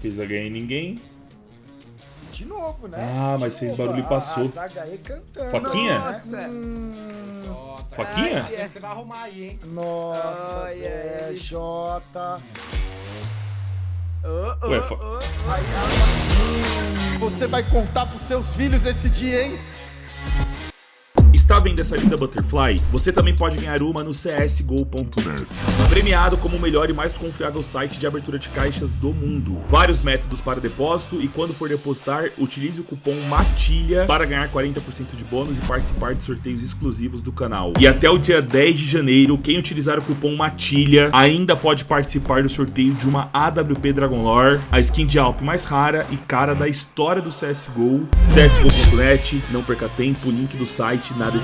Fez HE em ninguém. De novo, né? Ah, mas fez barulho e passou. A, a cantando. Foquinha? Nossa. Hum, Faquinha? Ai, Você vai arrumar aí, hein? nossa, Ai, é. Jota. Oh, Ué, fa- Você vai contar pros seus filhos esse dia, hein? Está vendo essa linda Butterfly? Você também pode ganhar uma no csgo.net. Premiado como o melhor e mais confiável site de abertura de caixas do mundo. Vários métodos para depósito e quando for depositar, utilize o cupom MATILHA para ganhar 40% de bônus e participar de sorteios exclusivos do canal. E até o dia 10 de janeiro, quem utilizar o cupom MATILHA ainda pode participar do sorteio de uma AWP Dragon Lore, a skin de Alp mais rara e cara da história do CSGO. CSGO.net, não perca tempo, link do site na descrição.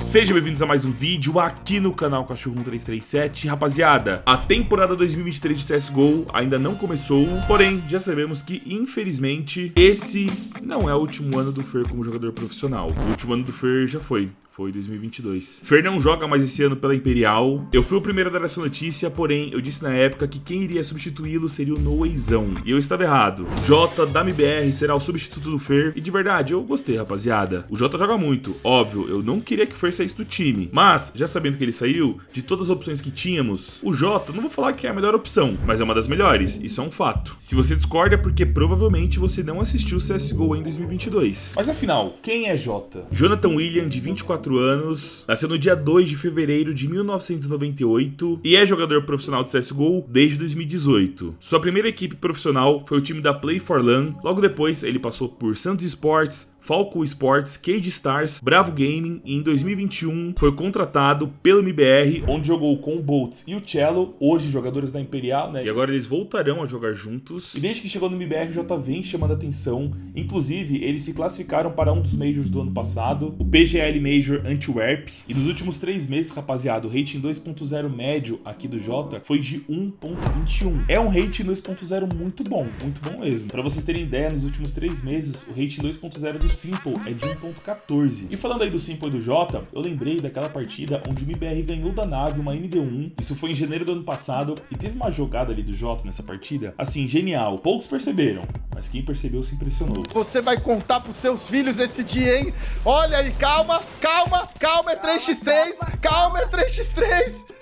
Sejam bem-vindos a mais um vídeo aqui no canal Cachorro 1337. Rapaziada, a temporada 2023 de CSGO ainda não começou, porém já sabemos que, infelizmente, esse não é o último ano do Fer como jogador profissional. O último ano do Fer já foi. Foi 2022. Fer não joga mais esse ano pela Imperial. Eu fui o primeiro a dar essa notícia, porém eu disse na época que quem iria substituí-lo seria o Noezão. E eu estava errado. Jota da MBR será o substituto do Fer. E de verdade, eu gostei, rapaziada. O Jota joga muito, óbvio. Eu não queria que o Fer saísse do time. Mas, já sabendo que ele saiu, de todas as opções que tínhamos, o Jota, não vou falar que é a melhor opção, mas é uma das melhores. Isso é um fato. Se você discorda é porque provavelmente você não assistiu o CSGO em 2022. Mas afinal, quem é Jota? Jonathan William, de 24 anos, nasceu no dia 2 de fevereiro de 1998 e é jogador profissional de CSGO desde 2018. Sua primeira equipe profissional foi o time da Play for LAN, logo depois ele passou por Santos Sports, Falco Sports, Cage Stars, Bravo Gaming e em 2021 foi contratado pelo MBR, onde jogou com o Boltz e o Cello, hoje jogadores da Imperial, né? E agora eles voltarão a jogar juntos. E desde que chegou no MBR já tá vem chamando atenção. Inclusive, eles se classificaram para um dos Majors do ano passado, o PGL Major Antwerp. E nos últimos três meses, rapaziada, o rating 2.0 médio aqui do Jota foi de 1.21. É um rating 2.0 muito bom, muito bom mesmo. Para vocês terem ideia, nos últimos três meses, o rating 2.0 do Simple é de 1.14. E falando aí do Simple e do Jota, eu lembrei daquela partida onde o MBR ganhou da nave uma MD1. Isso foi em janeiro do ano passado e teve uma jogada ali do Jota nessa partida, assim, genial. Poucos perceberam, mas quem percebeu se impressionou. Você vai contar pros seus filhos esse dia, hein? Olha aí, calma, calma, calma, é 3x3, calma, é 3x3.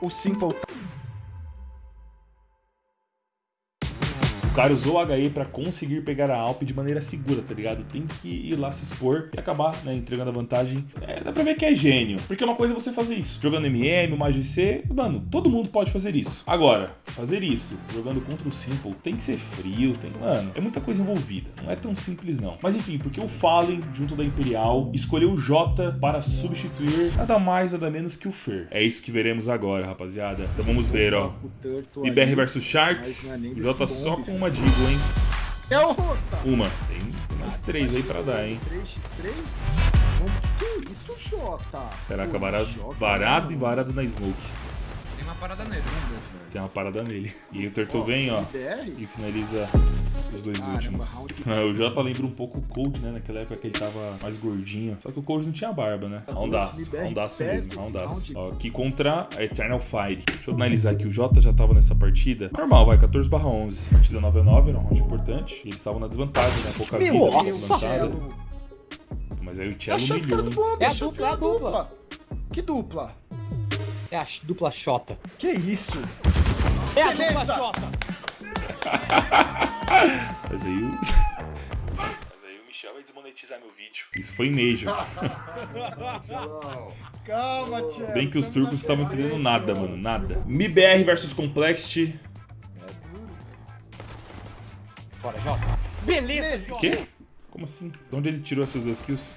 O Simple cara usou o HE pra conseguir pegar a Alp de maneira segura, tá ligado? Tem que ir lá se expor e acabar, né, entregando a vantagem. É, dá pra ver que é gênio. Porque uma coisa é você fazer isso. Jogando MM, uma AGC, mano, todo mundo pode fazer isso. Agora, fazer isso jogando contra o Simple tem que ser frio, tem... Mano, é muita coisa envolvida. Não é tão simples, não. Mas enfim, porque o Fallen, junto da Imperial, escolheu o Jota para substituir nada mais, nada menos que o Fer. É isso que veremos agora, rapaziada. Então vamos ver, ó. IBR versus Sharks. É Jota só com cara. Uma Digo, hein? É o. Uma. Tem, mais três aí pra dar, hein? 3x3? Que isso, Jota? Caraca, varado, varado e varado na Smoke. Tem uma parada nele. Tem uma parada nele. E aí o Turtle Ó, vem, ó. IBR? E finaliza os dois Caramba, últimos. round- o Jota lembra um pouco o Cold, né? Naquela época que ele tava mais gordinho. Só que o Cold não tinha barba, né? Roundaço. MBR Roundaço mesmo, roundaço. round. Ó, aqui contra a Eternal Fire. Deixa eu analisar aqui. O Jota já tava nessa partida. Normal, vai. 14 barra 11. Partida 9 a 9, era um round importante. E eles estavam na desvantagem, né? Pouca vida, Meu levantada. Cello. Mas aí o É Cello humilhou, hein? É a chance dupla, é a da dupla. Que dupla? É a dupla Xota. Que isso? É a Beleza. dupla Xota. Mas aí o. Mas aí o Michel vai desmonetizar meu vídeo. Isso foi Major. Calma, tia. Se bem que os turcos não estavam entendendo nada, mano. Nada. MIBR versus Complexity. Bora, Jota. Beleza, Jota. Quê? Como assim? De onde ele tirou essas duas kills?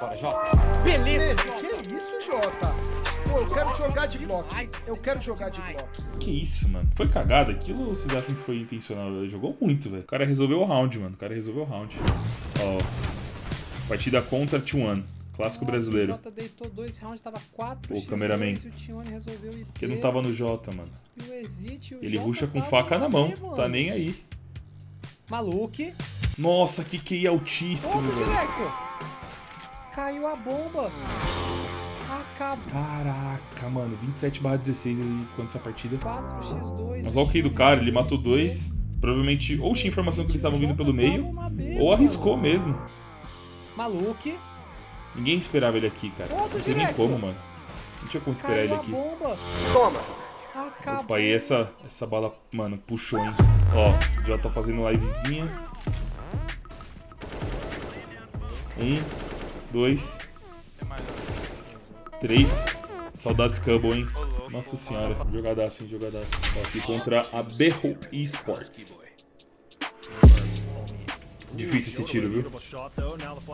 Bora, Jota. Beleza, Que isso, Jota? Eu quero jogar de Glock. Eu quero jogar de Glock. Que isso, mano? Foi cagada aquilo ou vocês acham que foi intencional? Ele jogou muito, velho. O cara resolveu o round, mano. O cara resolveu o round. Ó. Partida contra T1. Clássico brasileiro. O Jota deitou dois rounds, tava 4 Pô, cameraman. E. Porque não tava no J, mano. E o Exit, o Ele Jota ruxa com faca na mão. mano. Tá nem aí. Maluque. Nossa, que QI altíssimo, velho. Caiu a bomba. Acabou. Caraca, mano. 27 barra 16 ele ficou nessa partida. 4x2. Mas olha o Q do cara, ele matou dois. Provavelmente ou tinha informação que eles estavam vindo pelo meio, ou arriscou mesmo. Maluque. Ninguém esperava ele aqui, cara. Não tem nem como, mano. Não tinha como esperar ele aqui. Toma. Opa, e essa, essa bala, mano, puxou, hein? Ó, já tá fazendo livezinha. Um, dois, três. Saudades Cubble, hein? Nossa senhora, jogadaço, hein? Jogadaço. Tô aqui contra a Berro Esports. Difícil esse tiro, viu?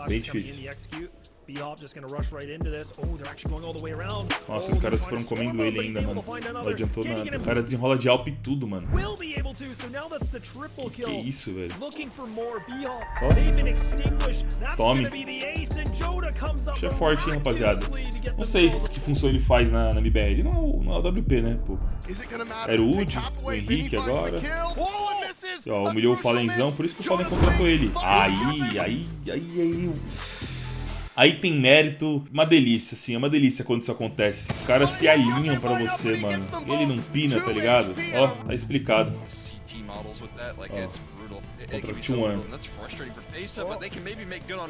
Bem difícil. Nossa, os caras foram comendo ele ainda, mano. Não adiantou nada. O cara desenrola de Alp e tudo, mano. Que isso, velho? Tome. Isso é forte, hein, rapaziada. Não sei que função ele faz na, na MBR. Ele não é o, não é o WP, né, pô. Era o Wood, o Henrique agora. E, ó, humilhou o Falenzão, por isso que o Fallen contratou ele. Aí, aí, aí, aí. Aí tem mérito, uma delícia, assim, é uma delícia quando isso acontece. Os caras se alinham pra você, mano. Ele não pina, tá ligado? Ó, tá explicado. Contra o T1.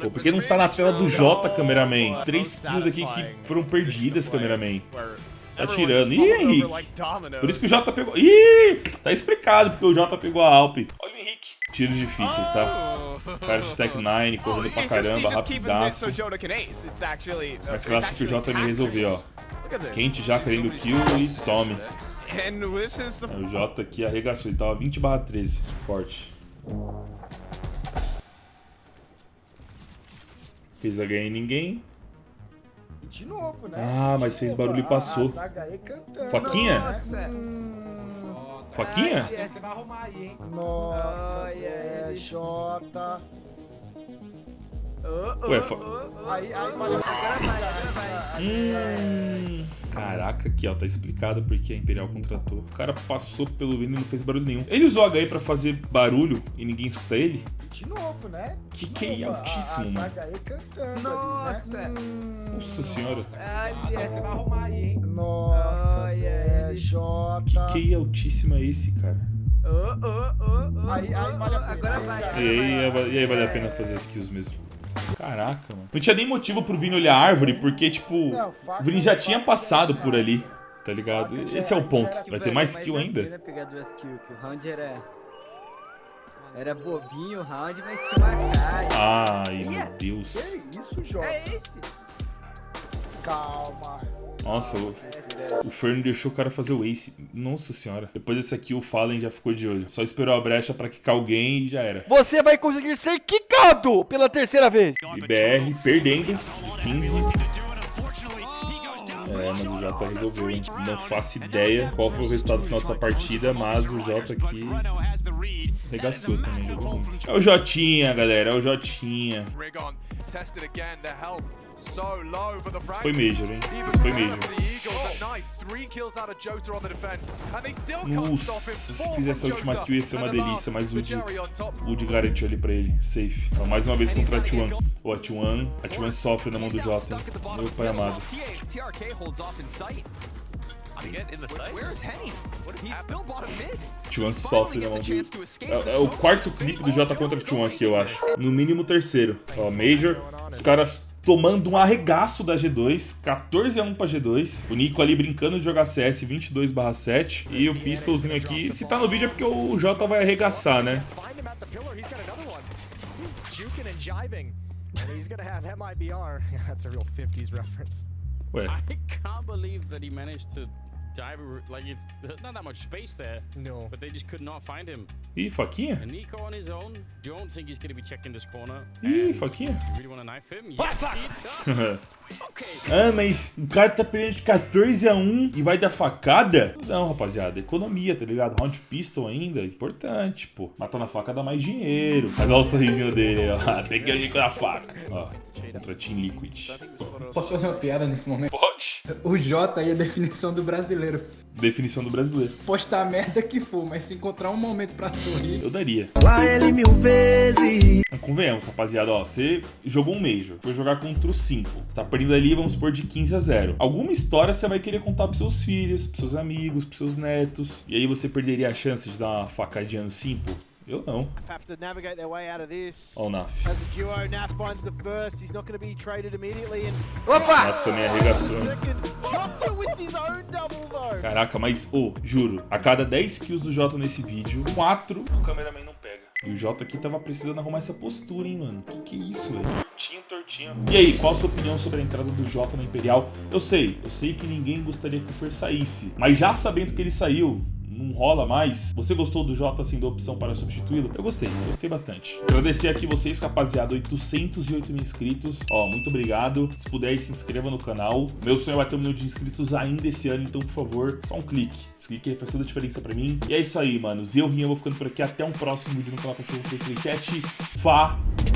Pô, por que não tá na tela do J, cameraman? Três kills aqui que foram perdidas, cameraman. Tá tirando. Ih, Henrique. Por isso que o Jota pegou. Ih! Tá explicado porque o Jota pegou a Alp. Olha o Henrique. Tiros difíceis, tá? Cara de Tech 9, correndo pra caramba, rapidaço. Mas eu acho que o Jota me resolveu, ó. Quente já querendo kill e tome. Aí O Jota aqui arregaçou, ele tava 20 barra 13. Forte. Fez a ganha em ninguém. De novo, né? Ah, mas fez barulho e passou. A cantando. Faquinha? Nossa. Faquinha? Você vai arrumar aí, hein? Nossa, Ai, é, ai. Jota. Oh, oh, Ué, fa- oh, oh. Aí, aí, valeu. Agora vai, agora vai. Hum, caraca, aqui ó, tá explicado porque a Imperial contratou. O cara passou pelo Vini e não fez barulho nenhum. Ele usou HE pra fazer barulho e ninguém escuta ele? De novo, né? Que QI Novo, a- altíssimo, mano. aí cantando Nossa. ali, né? Hum, Nossa senhora. Você vai arrumar aí, hein? Nossa, Ai, é, ai. Jota. QI altíssimo é esse, cara? Oh, oh, oh, oh, Aí- aí vale a pena. Agora vai. E aí, e aí vale a pena fazer as kills mesmo. Caraca, mano. Não tinha nem motivo pro Vini olhar a árvore, porque, tipo, Não, o Vini já tinha passado por ali, tá ligado? Esse é o ponto. Vai ter mais kill ainda? a pena pegar duas kills, que o round era... Era bobinho o round, mas tinha uma cara. Ai, meu Deus. Que isso, Jota? É esse. Calma. Nossa, o, o Fern deixou o cara fazer o ace. Nossa senhora. Depois desse aqui, o Fallen já ficou de olho. Só esperou a brecha pra quicar alguém e já era. Você vai conseguir ser quicado pela terceira vez. IBR perdendo. 15. É, mas o Jota resolveu, hein? Não faço ideia qual foi o resultado final dessa partida, mas o Jota aqui regaçou também. É o Jotinha, galera. É o Jotinha. Isso foi Major, hein? Isso foi Major. Nossa, se fizesse a última kill ia ser uma delícia, mas o de, o de garantiu ali pra ele. Safe. Então, mais uma vez contra a T1. Ô, a T1, a T1 sofre na mão do Jota? Meu pai amado. T1 sofre na mão do... É, é o quarto clipe do Jota contra o T1 aqui, eu acho. No mínimo o terceiro. Ó, Major, os caras tomando um arregaço da G2, 14 a 1 pra G2. O Nico ali brincando de jogar CS 22 7. E o Pistolzinho aqui, se tá no vídeo é porque o Jota vai arregaçar, né? Find him at the pillar. He's got another one. He's juking and jiving. And he's gonna have MIBR. That's a real 50s reference. Ué, Dive. Like, it, there's not that much space there, No. but they just could not find him. ih, faquinha? And Nico on his own, don't think he's going to be checking this corner. Ih, faquinha? you really want to knife him? Yes, he does. okay. Ah, mas o cara tá perdendo de 14 a 1 e vai dar facada? Não, rapaziada, economia, tá ligado? Round pistol ainda, importante, pô. Matar na faca dá mais dinheiro. Mas olha o sorrisinho dele, ó. Peguei o Nico na faca. Ó. contra Team Liquid. Posso fazer uma piada nesse momento? Pode. O J aí é a definição do brasileiro. Definição do brasileiro. Postar a merda que for, mas se encontrar um momento pra sorrir. Eu daria. Lá ele mil vezes. Convenhamos, rapaziada, ó, você jogou um Major, foi jogar contra o 5. Você tá perdendo ali, vamos supor, de 15 a 0. Alguma história você vai querer contar pros seus filhos, pros seus amigos, pros seus netos. E aí você perderia a chance de dar uma facadinha no Simple? Eu não. have to navigate their way out of this. Ó o Naf. As a duo, Naf finds the first. He's not going to be traded immediately. And O Naf também arregaçou. second, Jota with his own double though. Caraca, mas, ô, juro, a cada 10 kills do Jota nesse vídeo, 4 o cameraman não pega. E o Jota aqui tava precisando arrumar essa postura, hein, mano. Que que é isso, velho? Tortinho, tortinho. E aí, qual a sua opinião sobre a entrada do Jota na Imperial? Eu sei, eu sei que ninguém gostaria que o Fer saísse. Mas já sabendo que ele saiu, não rola mais. Você gostou do Jota assim da opção para substituí-lo? Eu gostei, gostei bastante. Agradecer aqui vocês, rapaziada, 808 mil inscritos. Ó, muito obrigado. Se puder, se inscreva no canal. Meu sonho é bater um milhão de inscritos ainda esse ano, então, por favor, só um clique. Esse clique faz toda a diferença pra mim. E é isso aí, manos. Eu, Rinha, vou ficando por aqui. Até um próximo vídeo no canal Cachorro 337. Falou!